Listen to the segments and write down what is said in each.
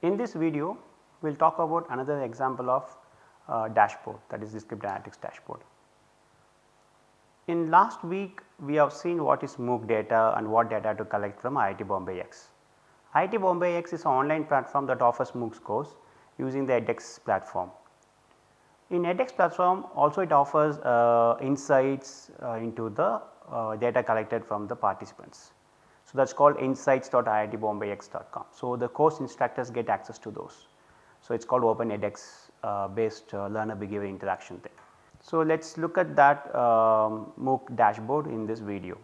In this video we will talk about another example of uh, dashboard that is the descriptive analytics dashboard. In last week we have seen what is MOOC data and what data to collect from IIT Bombay X. IIT Bombay X is an online platform that offers MOOCs course using the edX platform. In edX platform also it offers uh, insights uh, into the uh, data collected from the participants. So, that is called insights.iitbombayx.com. So, the course instructors get access to those. So, it is called open edX uh, based uh, learner behavior interaction thing. So, let us look at that um, MOOC dashboard in this video.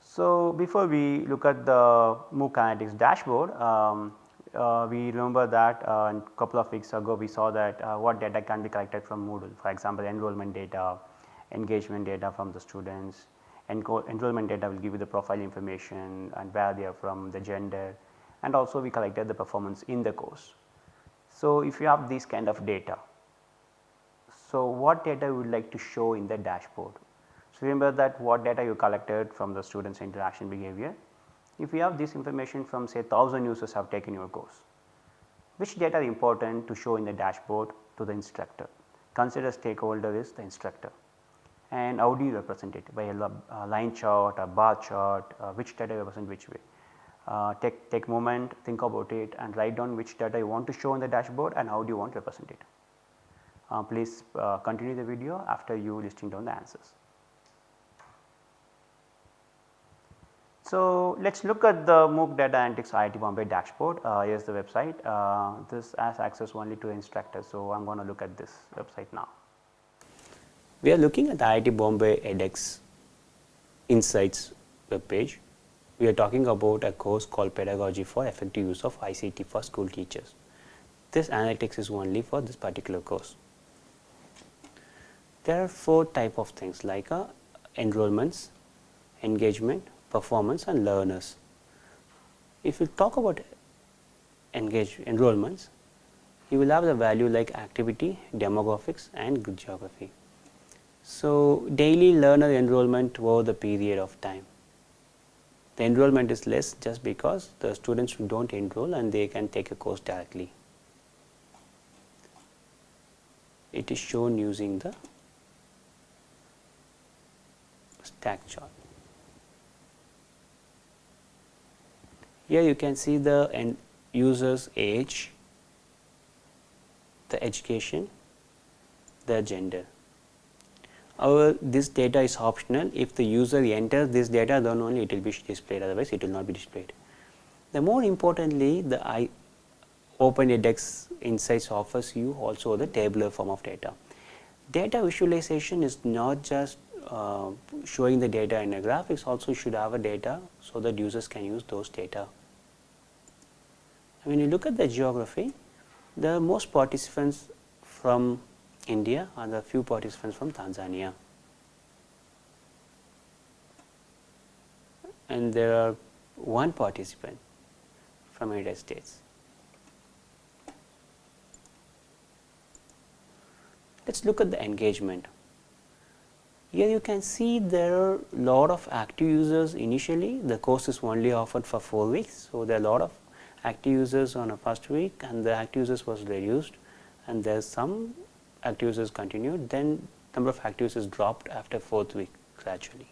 So, before we look at the MOOC analytics dashboard, um, uh, we remember that uh, a couple of weeks ago we saw that uh, what data can be collected from Moodle for example enrollment data, engagement data from the students, enrollment data will give you the profile information and where they are from the gender and also we collected the performance in the course. So, if you have these kind of data, so what data you would like to show in the dashboard. So, remember that what data you collected from the students interaction behavior if you have this information from say 1000 users have taken your course, which data are important to show in the dashboard to the instructor? Consider stakeholder is the instructor and how do you represent it by a line chart, a bar chart, uh, which data represent which way. Uh, take, take moment, think about it and write down which data you want to show in the dashboard and how do you want to represent it. Uh, please uh, continue the video after you listing down the answers. So, let us look at the MOOC Data Analytics IIT Bombay dashboard. Uh, here is the website. Uh, this has access only to instructors. So, I am going to look at this website now. We are looking at the IIT Bombay edX Insights web page. We are talking about a course called Pedagogy for Effective Use of ICT for School Teachers. This analytics is only for this particular course. There are four type of things like uh, enrollments, engagement, performance and learners. If you talk about engage enrollments, you will have the value like activity, demographics and good geography. So, daily learner enrollment over the period of time. The enrollment is less just because the students do not enroll and they can take a course directly. It is shown using the stack chart. Here you can see the user's age, the education, the gender. However, this data is optional if the user enters this data then only it will be displayed otherwise it will not be displayed. The more importantly the I Open edX Insights offers you also the tabular form of data. Data visualization is not just uh, showing the data in a graphics also should have a data so that users can use those data. When you look at the geography, the most participants from India and the few participants from Tanzania. And there are one participant from United States. Let us look at the engagement. Here you can see there are lot of active users initially, the course is only offered for 4 weeks. So, there are lot of active users on a first week and the active users was reduced and there is some active users continued then number of active users dropped after fourth week gradually.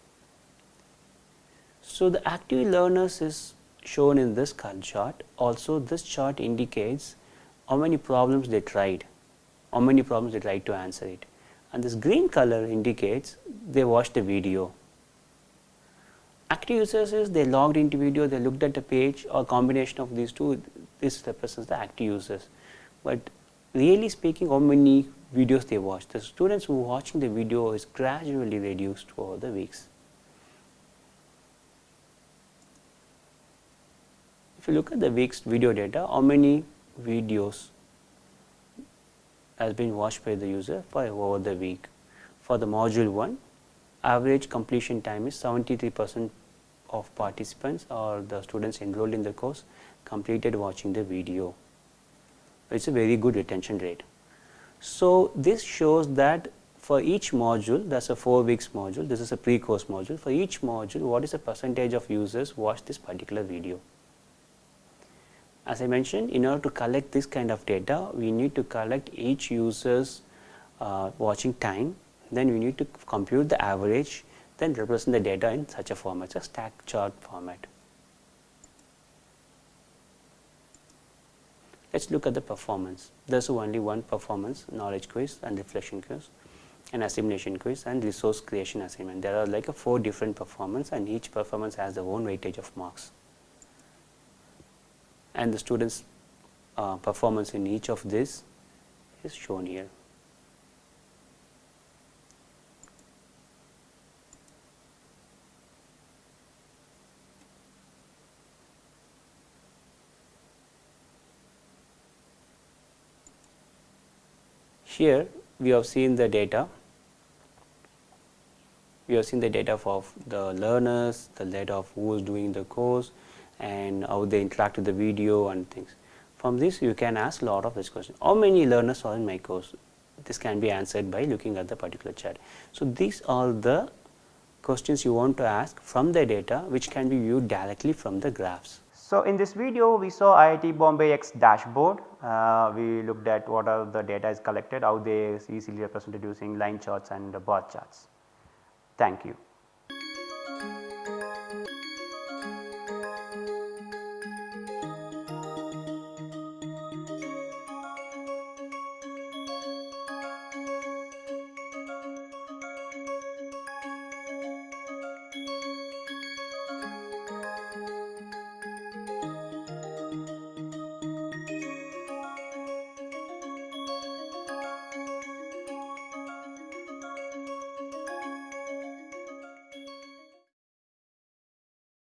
So, the active learners is shown in this chart also this chart indicates how many problems they tried, how many problems they tried to answer it and this green color indicates they watched the video Active users is they logged into video, they looked at the page or combination of these two, this represents the active users. But really speaking how many videos they watched, the students who are watching the video is gradually reduced over the weeks. If you look at the week's video data, how many videos has been watched by the user for over the week. For the module 1, average completion time is 73 percent of participants or the students enrolled in the course completed watching the video. It is a very good retention rate. So, this shows that for each module that is a 4 weeks module, this is a pre-course module, for each module what is the percentage of users watch this particular video. As I mentioned in order to collect this kind of data we need to collect each user's uh, watching time then we need to compute the average then represent the data in such a format, a stack chart format. Let us look at the performance. There is only one performance knowledge quiz and reflection quiz and assimilation quiz and resource creation assignment. There are like a four different performance and each performance has their own weightage of marks. And the students uh, performance in each of this is shown here. Here we have seen the data, we have seen the data of the learners, the data of who is doing the course and how they interact with the video and things. From this you can ask lot of this question, how many learners are in my course? This can be answered by looking at the particular chat. So, these are the questions you want to ask from the data which can be viewed directly from the graphs. So, in this video we saw IIT Bombay X dashboard, uh, we looked at what are the data is collected, how they is easily represented using line charts and bar charts. Thank you.